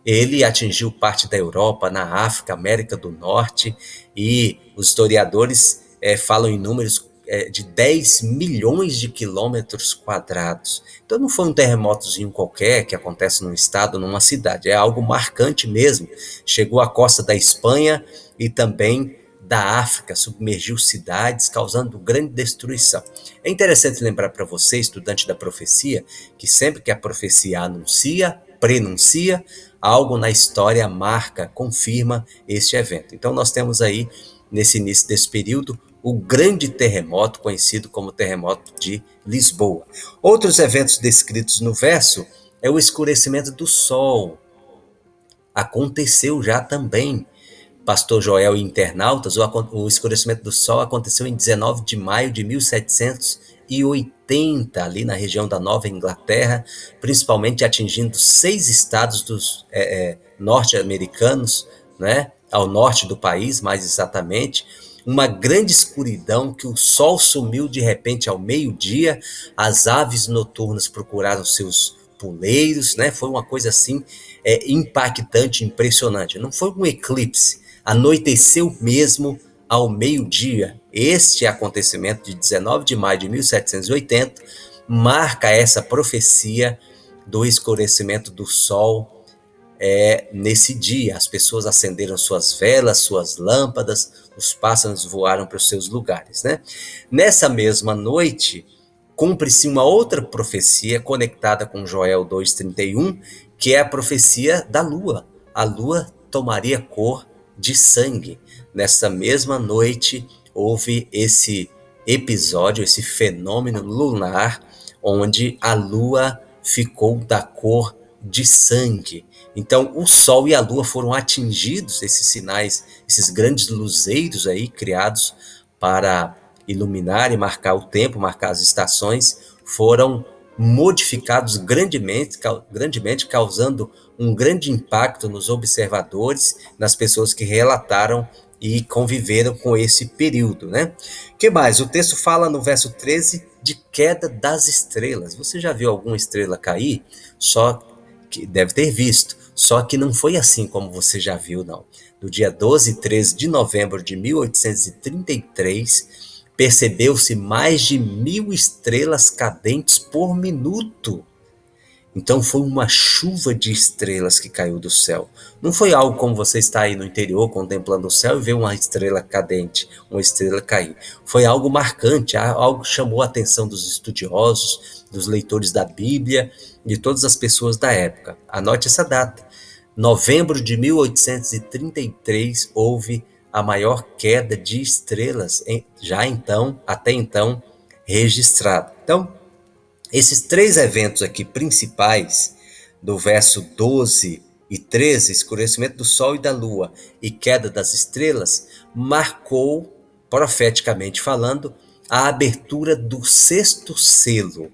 ele atingiu parte da Europa, na África, América do Norte, e os historiadores é, falam em números é, de 10 milhões de quilômetros quadrados. Então não foi um terremotozinho qualquer que acontece num estado, numa cidade, é algo marcante mesmo. Chegou à costa da Espanha e também da África, submergiu cidades, causando grande destruição. É interessante lembrar para você, estudante da profecia, que sempre que a profecia anuncia, prenuncia, algo na história marca, confirma este evento. Então nós temos aí, nesse início desse período, o grande terremoto conhecido como terremoto de Lisboa. Outros eventos descritos no verso é o escurecimento do sol. Aconteceu já também. Pastor Joel e internautas, o escurecimento do sol aconteceu em 19 de maio de 1780, ali na região da Nova Inglaterra, principalmente atingindo seis estados dos é, é, norte-americanos, né, ao norte do país, mais exatamente uma grande escuridão que o sol sumiu de repente ao meio-dia, as aves noturnas procuraram seus puleiros, né? Foi uma coisa assim é, impactante, impressionante. Não foi um eclipse, anoiteceu mesmo ao meio-dia. Este acontecimento de 19 de maio de 1780 marca essa profecia do escurecimento do sol é, nesse dia. As pessoas acenderam suas velas, suas lâmpadas, os pássaros voaram para os seus lugares. Né? Nessa mesma noite, cumpre-se uma outra profecia conectada com Joel 2,31, que é a profecia da lua. A lua tomaria cor de sangue. Nessa mesma noite, houve esse episódio, esse fenômeno lunar, onde a lua ficou da cor de sangue. Então, o Sol e a Lua foram atingidos, esses sinais, esses grandes luzeiros aí criados para iluminar e marcar o tempo, marcar as estações, foram modificados grandemente, grandemente causando um grande impacto nos observadores, nas pessoas que relataram e conviveram com esse período, né? Que mais? O texto fala no verso 13 de queda das estrelas. Você já viu alguma estrela cair? Só que deve ter visto Só que não foi assim como você já viu, não. No dia 12 e 13 de novembro de 1833, percebeu-se mais de mil estrelas cadentes por minuto. Então foi uma chuva de estrelas que caiu do céu. Não foi algo como você está aí no interior contemplando o céu e vê uma estrela cadente, uma estrela cair. Foi algo marcante, algo que chamou a atenção dos estudiosos, dos leitores da Bíblia, de todas as pessoas da época. Anote essa data. Novembro de 1833 houve a maior queda de estrelas já então, até então, registrada. Então, esses três eventos aqui principais, do verso 12 e 13, escurecimento do sol e da lua e queda das estrelas, marcou, profeticamente falando, a abertura do sexto selo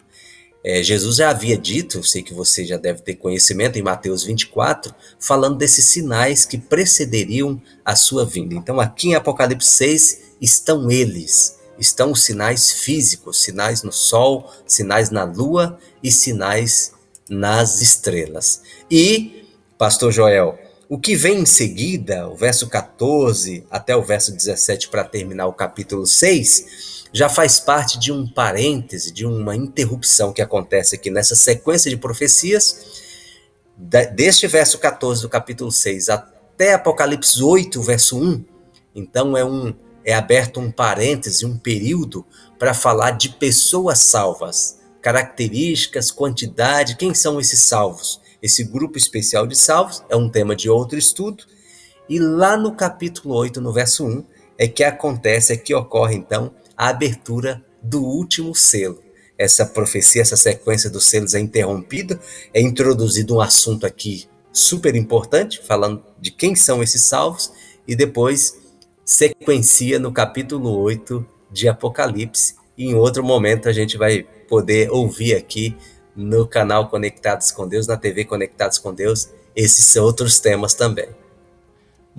é, Jesus já havia dito, sei que você já deve ter conhecimento, em Mateus 24, falando desses sinais que precederiam a sua vinda. Então, aqui em Apocalipse 6 estão eles, estão os sinais físicos, sinais no sol, sinais na lua e sinais nas estrelas. E, Pastor Joel, o que vem em seguida, o verso 14 até o verso 17, para terminar o capítulo 6 já faz parte de um parêntese, de uma interrupção que acontece aqui nessa sequência de profecias, deste verso 14 do capítulo 6 até Apocalipse 8, verso 1. Então é um é aberto um parêntese, um período para falar de pessoas salvas, características, quantidade, quem são esses salvos? Esse grupo especial de salvos é um tema de outro estudo. E lá no capítulo 8, no verso 1, é que acontece, é que ocorre então a abertura do último selo. Essa profecia, essa sequência dos selos é interrompida, é introduzido um assunto aqui super importante, falando de quem são esses salvos, e depois sequencia no capítulo 8 de Apocalipse. E em outro momento a gente vai poder ouvir aqui no canal Conectados com Deus, na TV Conectados com Deus, esses outros temas também.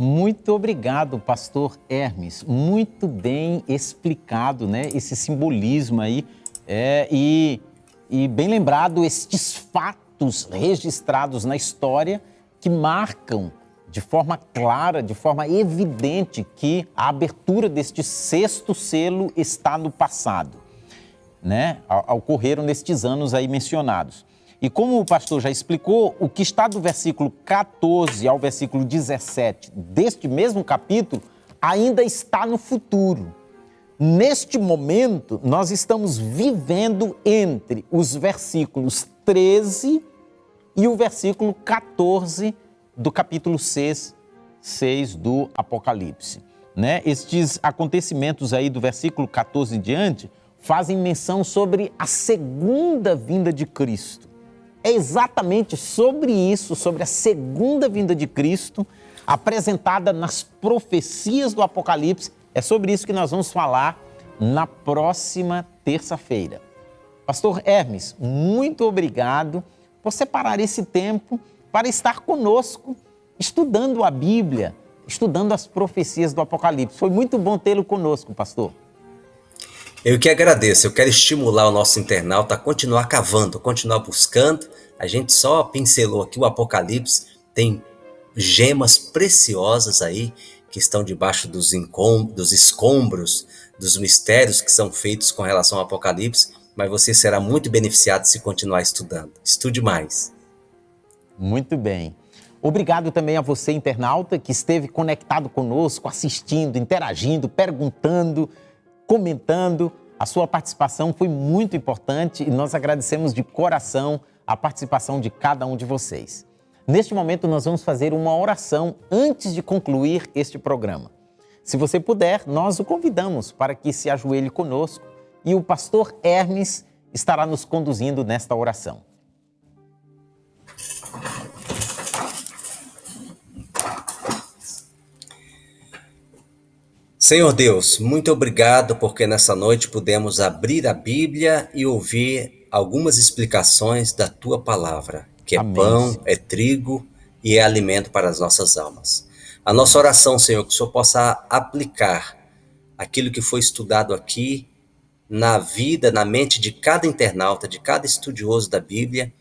Muito obrigado, pastor Hermes. Muito bem explicado, né? Esse simbolismo aí. É, e, e bem lembrado estes fatos registrados na história que marcam de forma clara, de forma evidente, que a abertura deste sexto selo está no passado, né? Ocorreram nestes anos aí mencionados. E como o pastor já explicou, o que está do versículo 14 ao versículo 17 deste mesmo capítulo ainda está no futuro. Neste momento, nós estamos vivendo entre os versículos 13 e o versículo 14 do capítulo 6, 6 do Apocalipse. Né? Estes acontecimentos aí do versículo 14 em diante fazem menção sobre a segunda vinda de Cristo é exatamente sobre isso, sobre a segunda vinda de Cristo, apresentada nas profecias do Apocalipse. É sobre isso que nós vamos falar na próxima terça-feira. Pastor Hermes, muito obrigado por separar esse tempo para estar conosco, estudando a Bíblia, estudando as profecias do Apocalipse. Foi muito bom tê-lo conosco, pastor. Eu que agradeço, eu quero estimular o nosso internauta a continuar cavando, continuar buscando. A gente só pincelou aqui o Apocalipse, tem gemas preciosas aí que estão debaixo dos, dos escombros, dos mistérios que são feitos com relação ao Apocalipse, mas você será muito beneficiado se continuar estudando. Estude mais. Muito bem. Obrigado também a você, internauta, que esteve conectado conosco, assistindo, interagindo, perguntando comentando. A sua participação foi muito importante e nós agradecemos de coração a participação de cada um de vocês. Neste momento, nós vamos fazer uma oração antes de concluir este programa. Se você puder, nós o convidamos para que se ajoelhe conosco e o pastor Hermes estará nos conduzindo nesta oração. Senhor Deus, muito obrigado porque nessa noite pudemos abrir a Bíblia e ouvir algumas explicações da tua palavra, que é Amém. pão, é trigo e é alimento para as nossas almas. A nossa oração, Senhor, que o Senhor possa aplicar aquilo que foi estudado aqui na vida, na mente de cada internauta, de cada estudioso da Bíblia,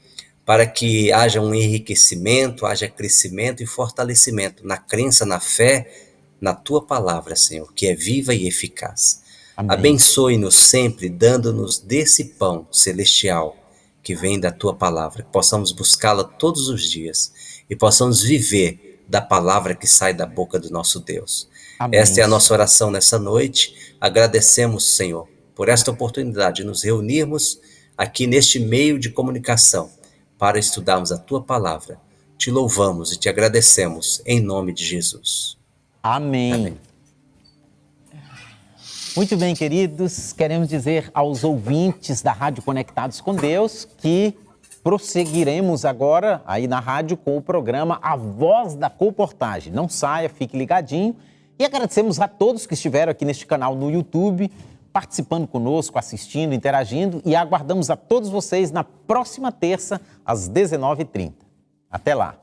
para que haja um enriquecimento, haja crescimento e fortalecimento na crença, na fé, na tua palavra, Senhor, que é viva e eficaz. Abençoe-nos sempre, dando-nos desse pão celestial que vem da tua palavra, que possamos buscá-la todos os dias e possamos viver da palavra que sai da boca do nosso Deus. Amém. Esta é a nossa oração nessa noite. Agradecemos, Senhor, por esta oportunidade de nos reunirmos aqui neste meio de comunicação para estudarmos a tua palavra. Te louvamos e te agradecemos em nome de Jesus. Amém. Amém. Muito bem, queridos, queremos dizer aos ouvintes da Rádio Conectados com Deus que prosseguiremos agora aí na rádio com o programa A Voz da Comportagem. Não saia, fique ligadinho. E agradecemos a todos que estiveram aqui neste canal no YouTube, participando conosco, assistindo, interagindo e aguardamos a todos vocês na próxima terça, às 19h30. Até lá!